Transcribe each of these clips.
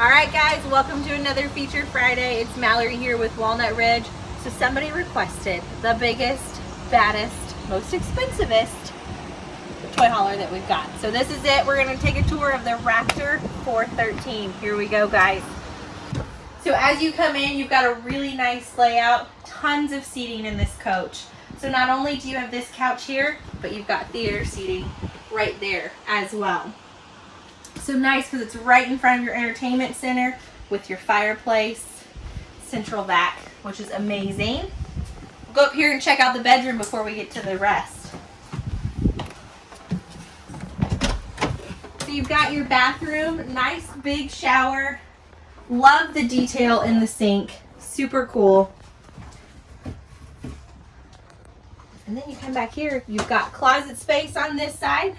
All right, guys, welcome to another Feature Friday. It's Mallory here with Walnut Ridge. So somebody requested the biggest, baddest, most expensivest toy hauler that we've got. So this is it. We're gonna take a tour of the Raptor 413. Here we go, guys. So as you come in, you've got a really nice layout, tons of seating in this coach. So not only do you have this couch here, but you've got theater seating right there as well. So nice because it's right in front of your entertainment center with your fireplace, central vac, which is amazing. Go up here and check out the bedroom before we get to the rest. So you've got your bathroom, nice big shower. Love the detail in the sink, super cool. And then you come back here, you've got closet space on this side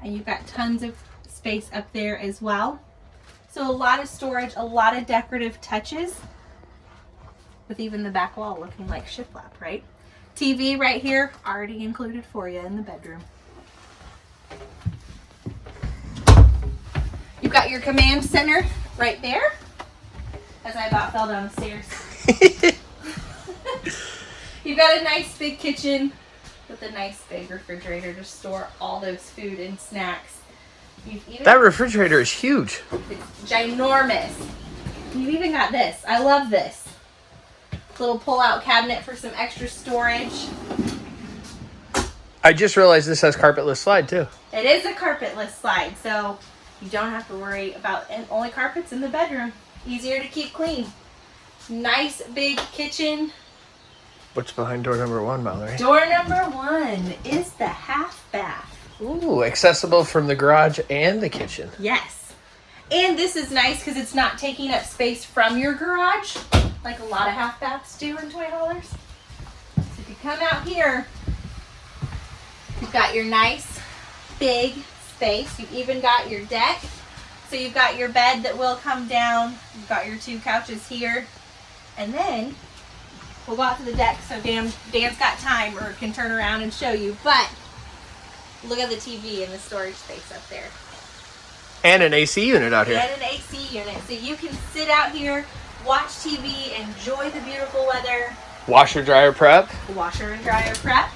and you've got tons of space up there as well. So a lot of storage, a lot of decorative touches with even the back wall looking like shiplap, right? TV right here, already included for you in the bedroom. You've got your command center right there, as I about fell down the stairs. You've got a nice big kitchen with a nice big refrigerator to store all those food and snacks that refrigerator is huge. It's ginormous. You've even got this. I love this. Little pull-out cabinet for some extra storage. I just realized this has carpetless slide too. It is a carpetless slide, so you don't have to worry about and only carpets in the bedroom. Easier to keep clean. Nice big kitchen. What's behind door number one, Mallory? Door number one is the half bath. Ooh, accessible from the garage and the kitchen. Yes. And this is nice because it's not taking up space from your garage like a lot of half baths do in toy haulers. So if you come out here, you've got your nice big space. You've even got your deck. So you've got your bed that will come down. You've got your two couches here. And then we'll go out to the deck so Dan, Dan's got time or can turn around and show you. But Look at the TV and the storage space up there. And an AC unit out here. And an AC unit. So you can sit out here, watch TV, enjoy the beautiful weather. Washer dryer prep. Washer and dryer prep.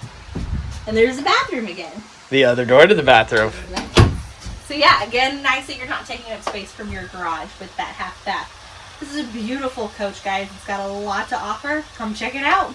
And there's the bathroom again. The other door to the bathroom. So yeah, again, nice that you're not taking up space from your garage with that half bath. This is a beautiful coach, guys. It's got a lot to offer. Come check it out.